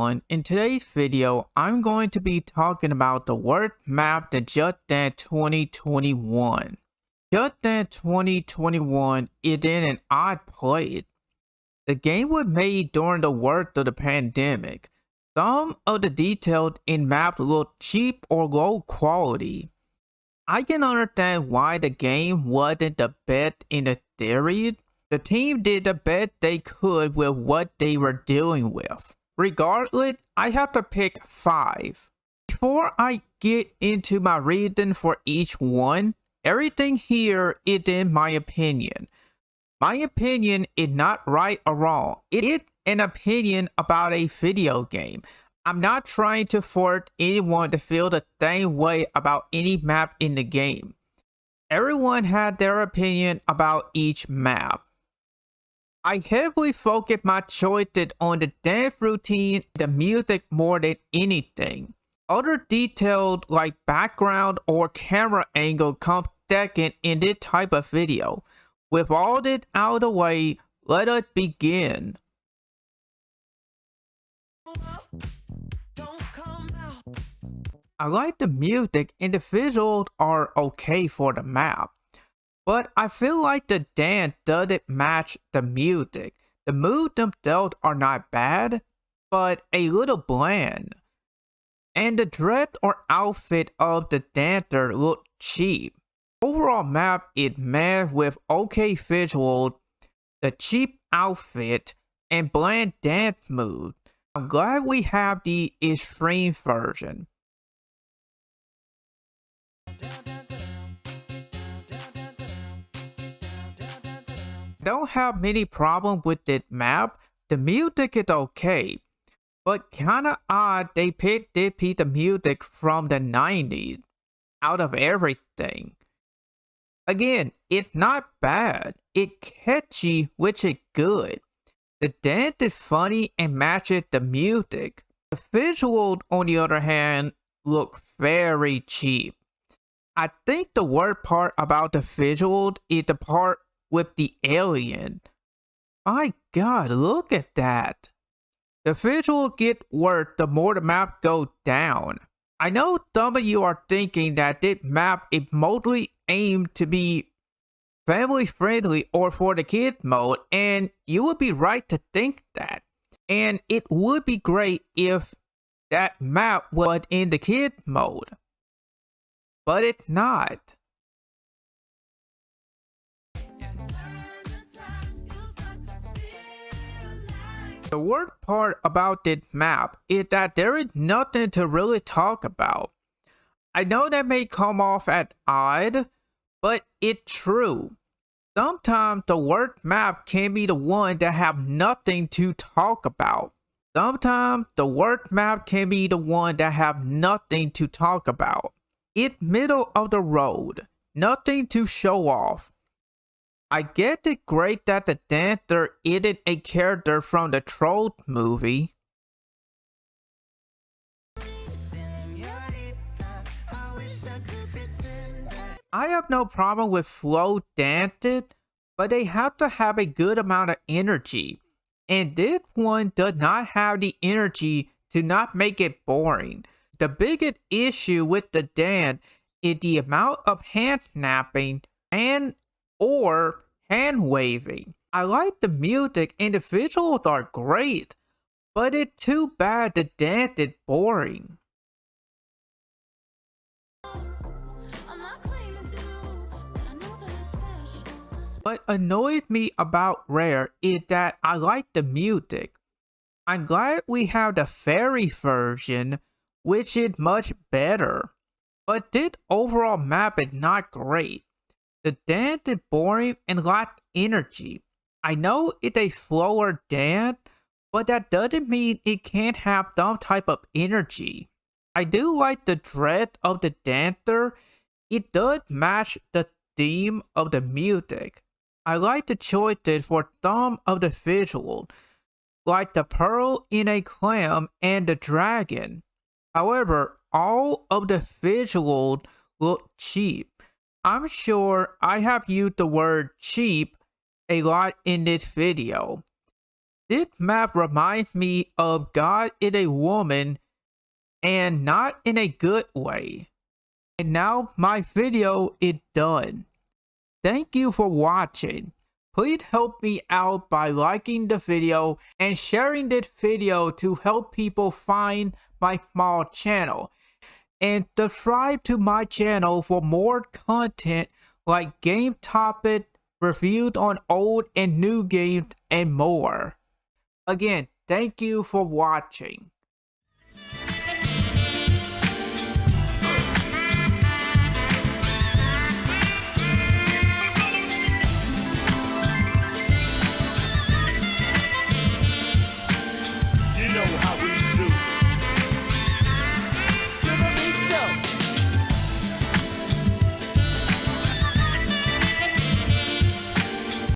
everyone, in today's video I'm going to be talking about the worst map to Just Dance 2021. Just Dance 2021 is in an odd place. The game was made during the worst of the pandemic. Some of the details in maps look cheap or low quality. I can understand why the game wasn't the best in the series, the team did the best they could with what they were dealing with. Regardless, I have to pick 5. Before I get into my reason for each one, everything here is in my opinion. My opinion is not right or wrong. It is an opinion about a video game. I'm not trying to force anyone to feel the same way about any map in the game. Everyone had their opinion about each map. I heavily focus my choices on the dance routine the music more than anything. Other details like background or camera angle come second in this type of video. With all this out of the way, let us begin. I like the music and the visuals are okay for the map. But I feel like the dance doesn't match the music. The moves themselves are not bad, but a little bland. And the dress or outfit of the dancer look cheap. Overall map is mad with okay visuals, the cheap outfit, and bland dance moves. I'm glad we have the extreme version. Don't have many problems with the map. The music is okay. But kinda odd they picked piece of music from the 90s out of everything. Again, it's not bad. It's catchy, which is good. The dance is funny and matches the music. The visuals, on the other hand, look very cheap. I think the worst part about the visuals is the part with the alien. My god, look at that. The visual get worse the more the map goes down. I know some of you are thinking that this map is mostly aimed to be family friendly or for the kid mode and you would be right to think that. And it would be great if that map was in the kid mode. But it's not. The worst part about this map is that there is nothing to really talk about. I know that may come off as odd, but it's true. Sometimes the worst map can be the one that have nothing to talk about. Sometimes the worst map can be the one that have nothing to talk about. It's middle of the road, nothing to show off. I get it great that the dancer isn't a character from the Troll movie. I have no problem with flow dances, but they have to have a good amount of energy. And this one does not have the energy to not make it boring. The biggest issue with the dance is the amount of hand snapping and or hand waving. I like the music and the visuals are great, but it's too bad the dance is boring. What annoys me about Rare is that I like the music. I'm glad we have the fairy version, which is much better. But this overall map is not great. The dance is boring and lacks energy. I know it's a slower dance, but that doesn't mean it can't have some type of energy. I do like the dress of the dancer. It does match the theme of the music. I like the choices for some of the visuals, like the pearl in a clam and the dragon. However, all of the visuals look cheap. I'm sure I have used the word cheap a lot in this video. This map reminds me of God is a woman and not in a good way. And now my video is done. Thank you for watching. Please help me out by liking the video and sharing this video to help people find my small channel. And subscribe to my channel for more content like game topic, reviews on old and new games, and more. Again, thank you for watching.